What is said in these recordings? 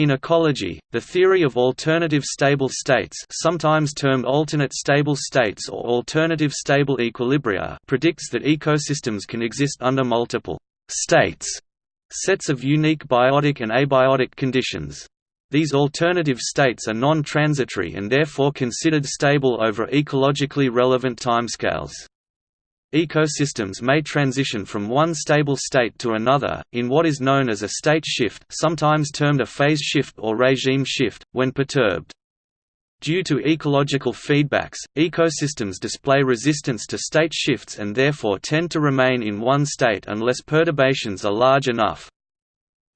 In ecology, the theory of alternative stable states sometimes termed alternate stable states or alternative stable equilibria predicts that ecosystems can exist under multiple «states» sets of unique biotic and abiotic conditions. These alternative states are non-transitory and therefore considered stable over ecologically relevant timescales. Ecosystems may transition from one stable state to another, in what is known as a state shift sometimes termed a phase shift or regime shift, when perturbed. Due to ecological feedbacks, ecosystems display resistance to state shifts and therefore tend to remain in one state unless perturbations are large enough.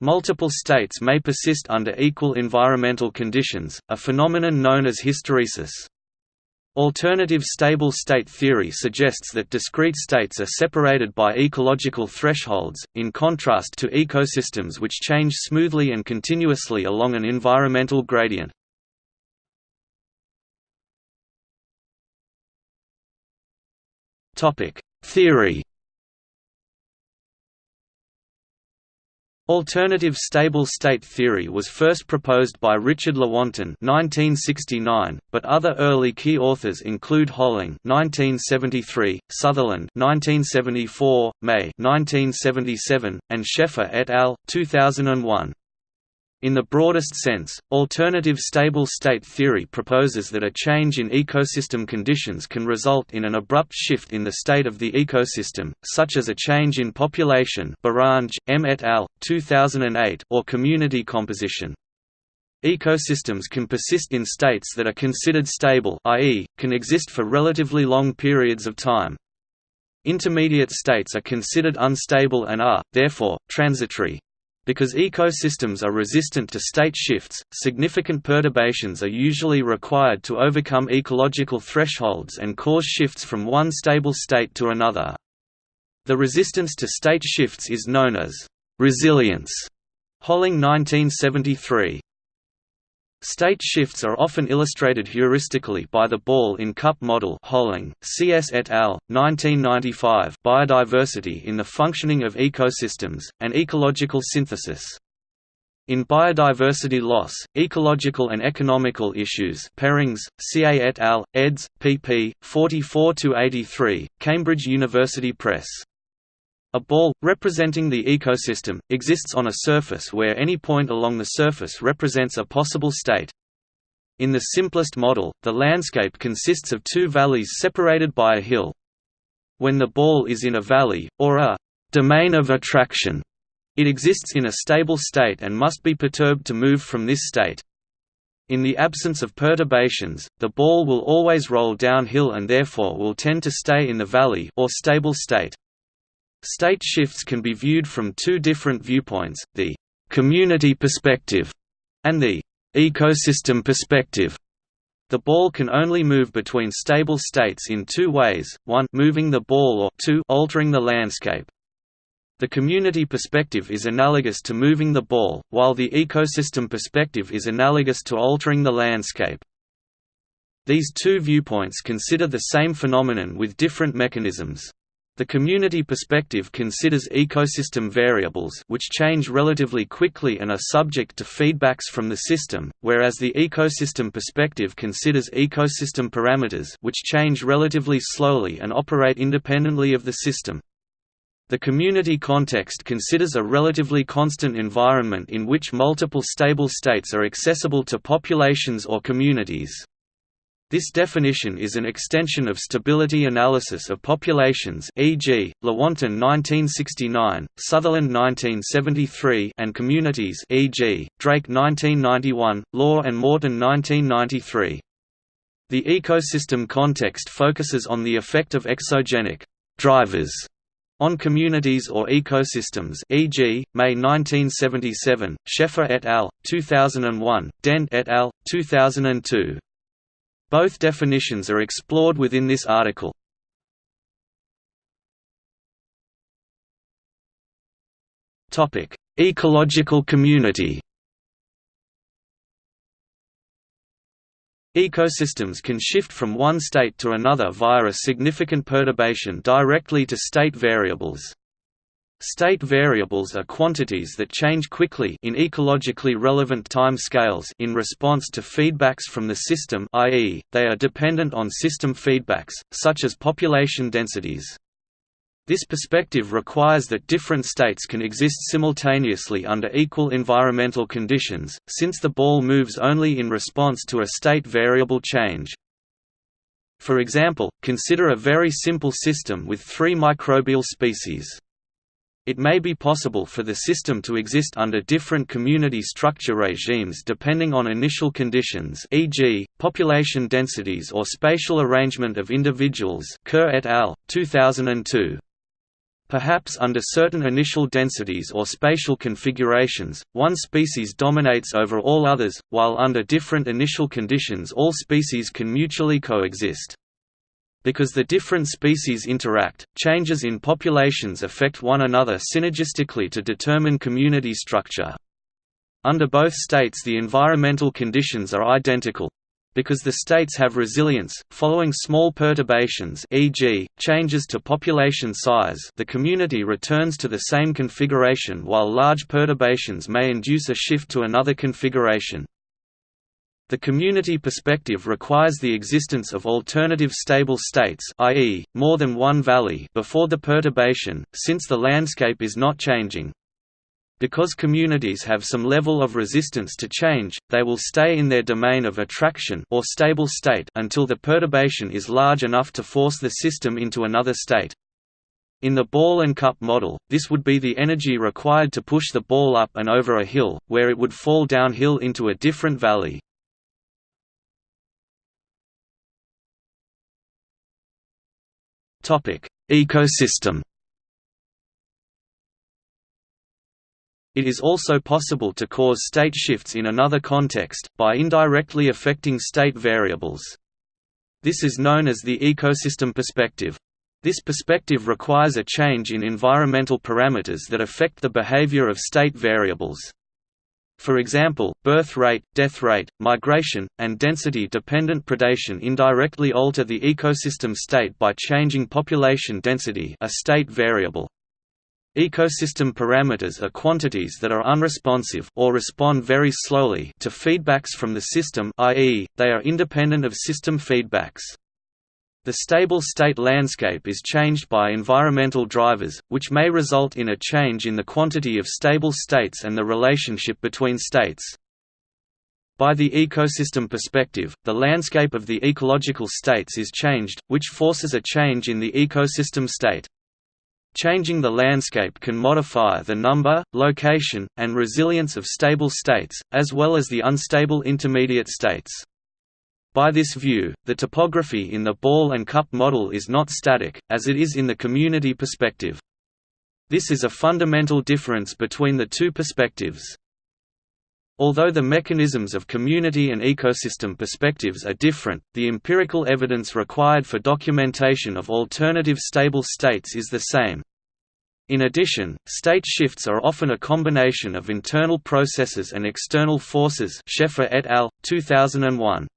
Multiple states may persist under equal environmental conditions, a phenomenon known as hysteresis. Alternative stable state theory suggests that discrete states are separated by ecological thresholds, in contrast to ecosystems which change smoothly and continuously along an environmental gradient. Theory Alternative stable state theory was first proposed by Richard Lewontin (1969), but other early key authors include Holling (1973), Sutherland (1974), May (1977), and Scheffer et al. 2001. In the broadest sense, alternative stable state theory proposes that a change in ecosystem conditions can result in an abrupt shift in the state of the ecosystem, such as a change in population Barange, M. et al., 2008 or community composition. Ecosystems can persist in states that are considered stable i.e., can exist for relatively long periods of time. Intermediate states are considered unstable and are, therefore, transitory. Because ecosystems are resistant to state shifts, significant perturbations are usually required to overcome ecological thresholds and cause shifts from one stable state to another. The resistance to state shifts is known as resilience. Holling 1973. State shifts are often illustrated heuristically by the ball-in-cup model Holling, C.S. et al., 1995 Biodiversity in the Functioning of Ecosystems, and Ecological Synthesis. In biodiversity loss, ecological and economical issues Perrings, C.A. et al., eds. pp. 44–83, Cambridge University Press. A ball, representing the ecosystem, exists on a surface where any point along the surface represents a possible state. In the simplest model, the landscape consists of two valleys separated by a hill. When the ball is in a valley, or a «domain of attraction», it exists in a stable state and must be perturbed to move from this state. In the absence of perturbations, the ball will always roll downhill and therefore will tend to stay in the valley or stable state. State shifts can be viewed from two different viewpoints, the «community perspective» and the «ecosystem perspective». The ball can only move between stable states in two ways, one moving the ball or two altering the landscape. The community perspective is analogous to moving the ball, while the ecosystem perspective is analogous to altering the landscape. These two viewpoints consider the same phenomenon with different mechanisms. The community perspective considers ecosystem variables which change relatively quickly and are subject to feedbacks from the system, whereas the ecosystem perspective considers ecosystem parameters which change relatively slowly and operate independently of the system. The community context considers a relatively constant environment in which multiple stable states are accessible to populations or communities. This definition is an extension of stability analysis of populations e.g., Lewontin 1969, Sutherland 1973 and communities e.g., Drake 1991, Law and Morton 1993. The ecosystem context focuses on the effect of exogenic drivers on communities or ecosystems e.g., May 1977, Scheffer et al., 2001, Dent et al., 2002. Both definitions are explored within this article. Ecological community Ecosystems can shift from one state to another via a significant perturbation directly to state variables. State variables are quantities that change quickly in ecologically relevant time scales in response to feedbacks from the system i.e., they are dependent on system feedbacks, such as population densities. This perspective requires that different states can exist simultaneously under equal environmental conditions, since the ball moves only in response to a state variable change. For example, consider a very simple system with three microbial species. It may be possible for the system to exist under different community structure regimes depending on initial conditions e.g., population densities or spatial arrangement of individuals Kerr et al., 2002. Perhaps under certain initial densities or spatial configurations, one species dominates over all others, while under different initial conditions all species can mutually coexist. Because the different species interact, changes in populations affect one another synergistically to determine community structure. Under both states the environmental conditions are identical. Because the states have resilience, following small perturbations e.g., changes to population size the community returns to the same configuration while large perturbations may induce a shift to another configuration. The community perspective requires the existence of alternative stable states i.e., more than one valley before the perturbation, since the landscape is not changing. Because communities have some level of resistance to change, they will stay in their domain of attraction or stable state until the perturbation is large enough to force the system into another state. In the ball and cup model, this would be the energy required to push the ball up and over a hill, where it would fall downhill into a different valley. Topic: Ecosystem. It is also possible to cause state shifts in another context, by indirectly affecting state variables. This is known as the ecosystem perspective. This perspective requires a change in environmental parameters that affect the behavior of state variables. For example, birth rate, death rate, migration, and density-dependent predation indirectly alter the ecosystem state by changing population density a state variable. Ecosystem parameters are quantities that are unresponsive or respond very slowly to feedbacks from the system i.e., they are independent of system feedbacks. The stable state landscape is changed by environmental drivers, which may result in a change in the quantity of stable states and the relationship between states. By the ecosystem perspective, the landscape of the ecological states is changed, which forces a change in the ecosystem state. Changing the landscape can modify the number, location, and resilience of stable states, as well as the unstable intermediate states. By this view, the topography in the ball and cup model is not static, as it is in the community perspective. This is a fundamental difference between the two perspectives. Although the mechanisms of community and ecosystem perspectives are different, the empirical evidence required for documentation of alternative stable states is the same. In addition, state shifts are often a combination of internal processes and external forces Scheffer et al., 2001.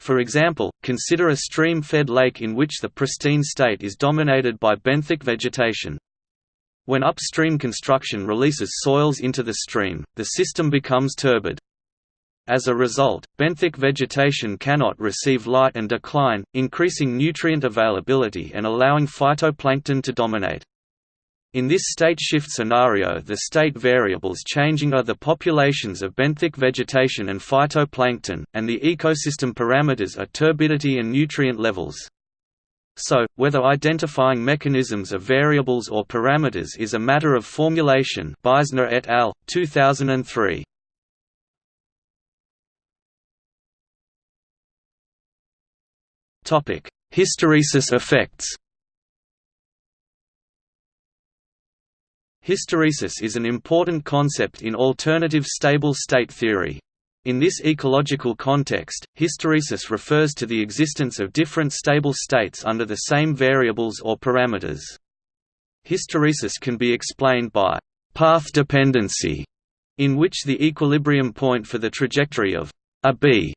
For example, consider a stream-fed lake in which the pristine state is dominated by benthic vegetation. When upstream construction releases soils into the stream, the system becomes turbid. As a result, benthic vegetation cannot receive light and decline, increasing nutrient availability and allowing phytoplankton to dominate. In this state shift scenario the state variables changing are the populations of benthic vegetation and phytoplankton, and the ecosystem parameters are turbidity and nutrient levels. So, whether identifying mechanisms of variables or parameters is a matter of formulation Beisner et al., 2003. Hysteresis effects Hysteresis is an important concept in alternative stable state theory. In this ecological context, hysteresis refers to the existence of different stable states under the same variables or parameters. Hysteresis can be explained by path dependency, in which the equilibrium point for the trajectory of a b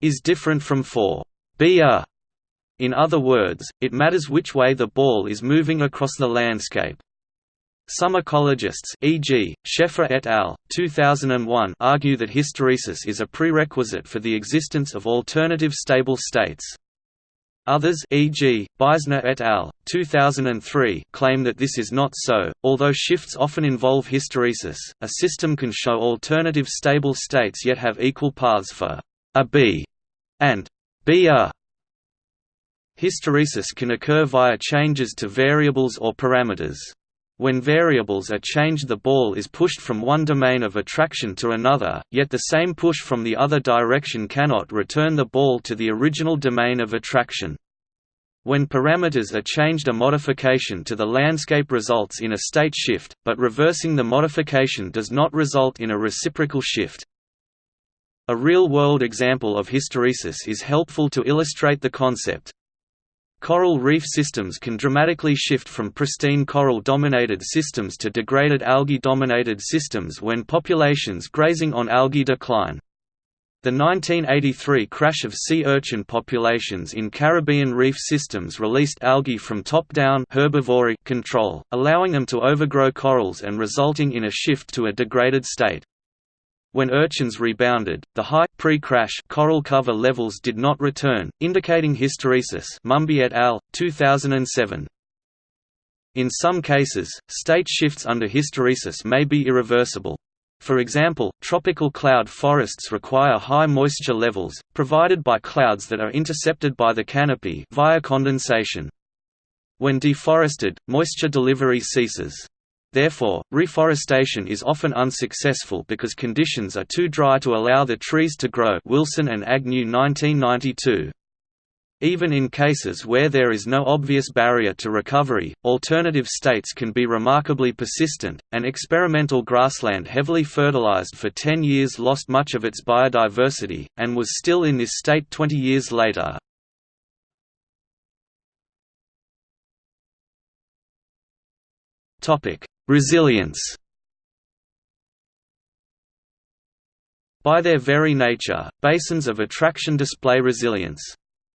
is different from for b a. In other words, it matters which way the ball is moving across the landscape. Some ecologists e.g., Scheffer et al., 2001 argue that hysteresis is a prerequisite for the existence of alternative stable states. Others e.g., Beisner et al., 2003 claim that this is not so, although shifts often involve hysteresis, a system can show alternative stable states yet have equal paths for a B and B a. Hysteresis can occur via changes to variables or parameters. When variables are changed the ball is pushed from one domain of attraction to another, yet the same push from the other direction cannot return the ball to the original domain of attraction. When parameters are changed a modification to the landscape results in a state shift, but reversing the modification does not result in a reciprocal shift. A real-world example of hysteresis is helpful to illustrate the concept. Coral reef systems can dramatically shift from pristine coral-dominated systems to degraded algae-dominated systems when populations grazing on algae decline. The 1983 crash of sea urchin populations in Caribbean reef systems released algae from top-down control, allowing them to overgrow corals and resulting in a shift to a degraded state. When urchins rebounded, the high, pre-crash coral cover levels did not return, indicating hysteresis Mumby et al., 2007. In some cases, state shifts under hysteresis may be irreversible. For example, tropical cloud forests require high moisture levels, provided by clouds that are intercepted by the canopy via condensation. When deforested, moisture delivery ceases. Therefore, reforestation is often unsuccessful because conditions are too dry to allow the trees to grow Wilson and Agnew 1992. Even in cases where there is no obvious barrier to recovery, alternative states can be remarkably persistent. An experimental grassland heavily fertilized for 10 years lost much of its biodiversity, and was still in this state 20 years later. Resilience By their very nature, basins of attraction display resilience.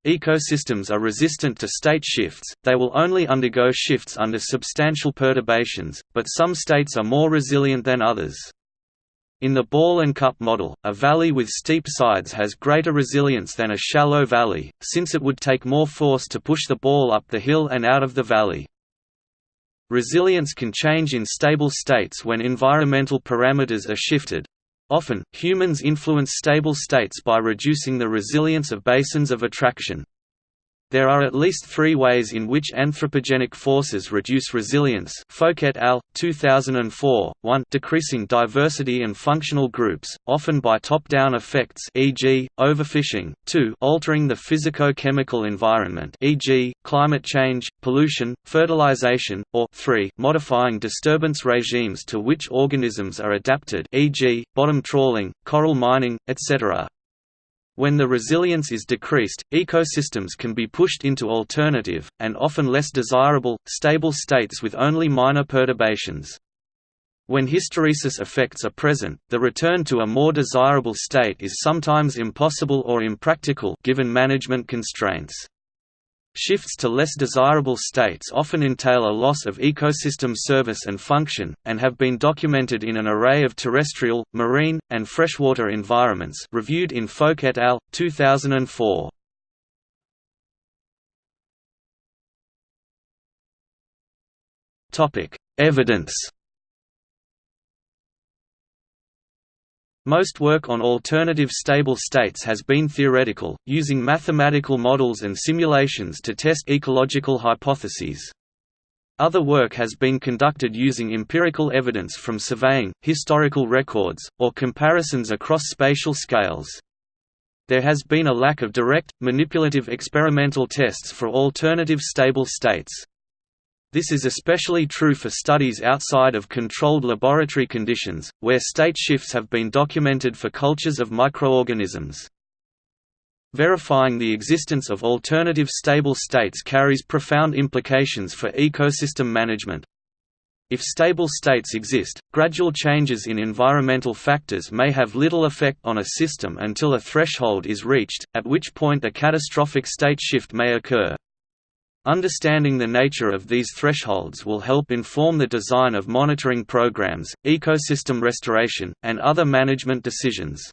Ecosystems are resistant to state shifts, they will only undergo shifts under substantial perturbations, but some states are more resilient than others. In the ball and cup model, a valley with steep sides has greater resilience than a shallow valley, since it would take more force to push the ball up the hill and out of the valley. Resilience can change in stable states when environmental parameters are shifted. Often, humans influence stable states by reducing the resilience of basins of attraction. There are at least three ways in which anthropogenic forces reduce resilience Folke et al., 2004, 1 decreasing diversity and functional groups, often by top-down effects e.g., overfishing, 2 altering the physico-chemical environment e.g., climate change, pollution, fertilization, or 3 modifying disturbance regimes to which organisms are adapted e.g., bottom trawling, coral mining, etc. When the resilience is decreased, ecosystems can be pushed into alternative, and often less desirable, stable states with only minor perturbations. When hysteresis effects are present, the return to a more desirable state is sometimes impossible or impractical given management constraints. Shifts to less desirable states often entail a loss of ecosystem service and function, and have been documented in an array of terrestrial, marine, and freshwater environments reviewed in Folke et al., 2004. Evidence Most work on alternative stable states has been theoretical, using mathematical models and simulations to test ecological hypotheses. Other work has been conducted using empirical evidence from surveying, historical records, or comparisons across spatial scales. There has been a lack of direct, manipulative experimental tests for alternative stable states. This is especially true for studies outside of controlled laboratory conditions, where state shifts have been documented for cultures of microorganisms. Verifying the existence of alternative stable states carries profound implications for ecosystem management. If stable states exist, gradual changes in environmental factors may have little effect on a system until a threshold is reached, at which point a catastrophic state shift may occur. Understanding the nature of these thresholds will help inform the design of monitoring programs, ecosystem restoration, and other management decisions.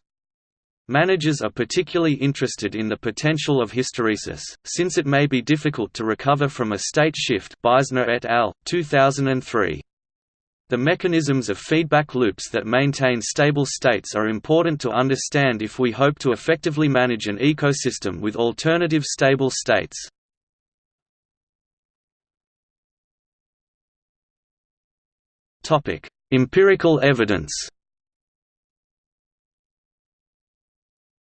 Managers are particularly interested in the potential of hysteresis, since it may be difficult to recover from a state shift Beisner et al., 2003. The mechanisms of feedback loops that maintain stable states are important to understand if we hope to effectively manage an ecosystem with alternative stable states. Topic: Empirical evidence.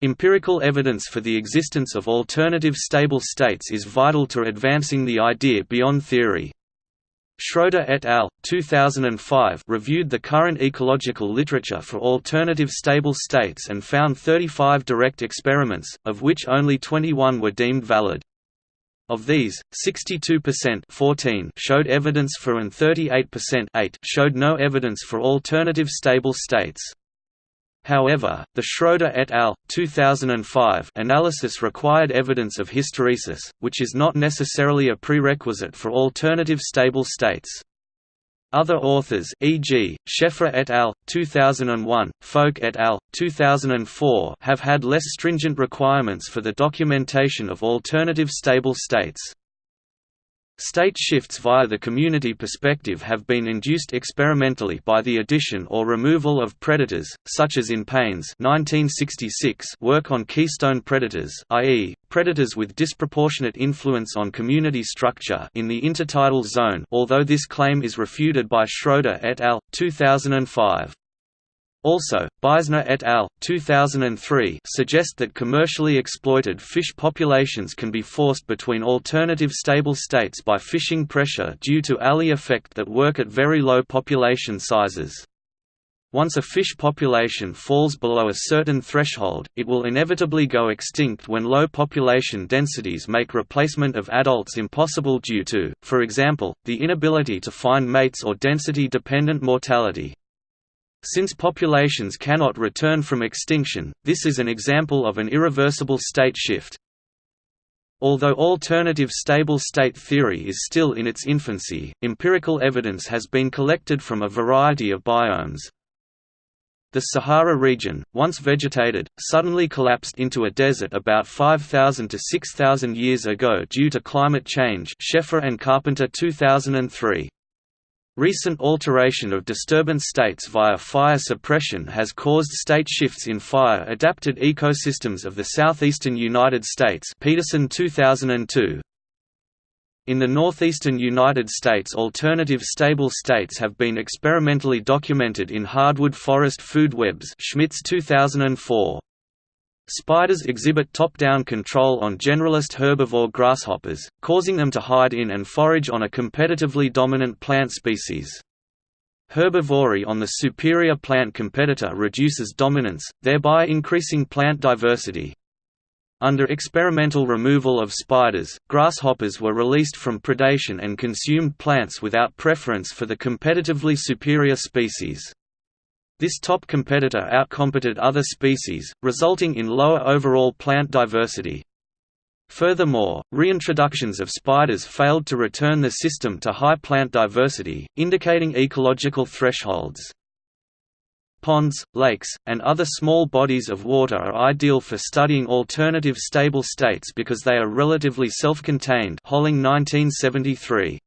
Empirical evidence for the existence of alternative stable states is vital to advancing the idea beyond theory. Schroeder et al. 2005 reviewed the current ecological literature for alternative stable states and found 35 direct experiments, of which only 21 were deemed valid. Of these, 62% 14 showed evidence for and 38% 8 showed no evidence for alternative stable states. However, the Schroeder et al. 2005 analysis required evidence of hysteresis, which is not necessarily a prerequisite for alternative stable states. Other authors e.g., Scheffer et al., 2001, Folke et al., 2004 have had less stringent requirements for the documentation of alternative stable states. State shifts via the community perspective have been induced experimentally by the addition or removal of predators, such as in Paine's 1966 work on keystone predators i.e., predators with disproportionate influence on community structure in the intertidal zone although this claim is refuted by Schroeder et al., 2005. Also, Beisner et al. 2003 suggest that commercially exploited fish populations can be forced between alternative stable states by fishing pressure due to Allee effect that work at very low population sizes. Once a fish population falls below a certain threshold, it will inevitably go extinct when low population densities make replacement of adults impossible due to, for example, the inability to find mates or density-dependent mortality. Since populations cannot return from extinction, this is an example of an irreversible state shift. Although alternative stable state theory is still in its infancy, empirical evidence has been collected from a variety of biomes. The Sahara region, once vegetated, suddenly collapsed into a desert about 5,000 to 6,000 years ago due to climate change Scheffer and Carpenter 2003. Recent alteration of disturbance states via fire suppression has caused state shifts in fire-adapted ecosystems of the southeastern United States Peterson 2002. In the northeastern United States alternative stable states have been experimentally documented in hardwood forest food webs Schmitz 2004. Spiders exhibit top-down control on generalist herbivore grasshoppers, causing them to hide in and forage on a competitively dominant plant species. Herbivory on the superior plant competitor reduces dominance, thereby increasing plant diversity. Under experimental removal of spiders, grasshoppers were released from predation and consumed plants without preference for the competitively superior species. This top competitor outcompeted other species, resulting in lower overall plant diversity. Furthermore, reintroductions of spiders failed to return the system to high plant diversity, indicating ecological thresholds. Ponds, lakes, and other small bodies of water are ideal for studying alternative stable states because they are relatively self-contained Holling 1973.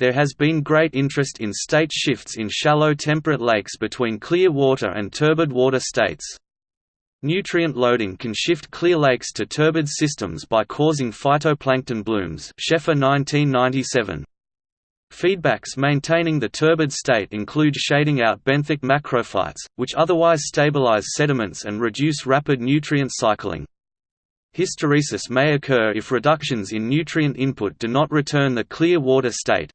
There has been great interest in state shifts in shallow temperate lakes between clear water and turbid water states. Nutrient loading can shift clear lakes to turbid systems by causing phytoplankton blooms Scheffer 1997. Feedbacks maintaining the turbid state include shading out benthic macrophytes, which otherwise stabilize sediments and reduce rapid nutrient cycling. Hysteresis may occur if reductions in nutrient input do not return the clear water state,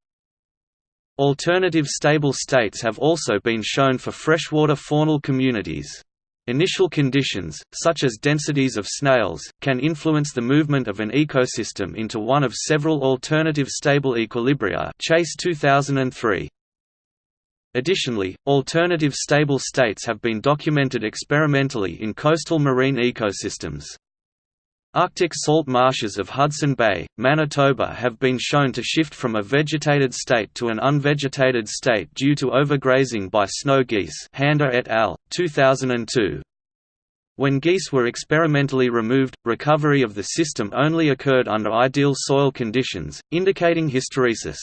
Alternative stable states have also been shown for freshwater faunal communities. Initial conditions, such as densities of snails, can influence the movement of an ecosystem into one of several alternative stable equilibria Chase 2003. Additionally, alternative stable states have been documented experimentally in coastal marine ecosystems. Arctic salt marshes of Hudson Bay, Manitoba have been shown to shift from a vegetated state to an unvegetated state due to overgrazing by snow geese Handa et al., 2002. When geese were experimentally removed, recovery of the system only occurred under ideal soil conditions, indicating hysteresis.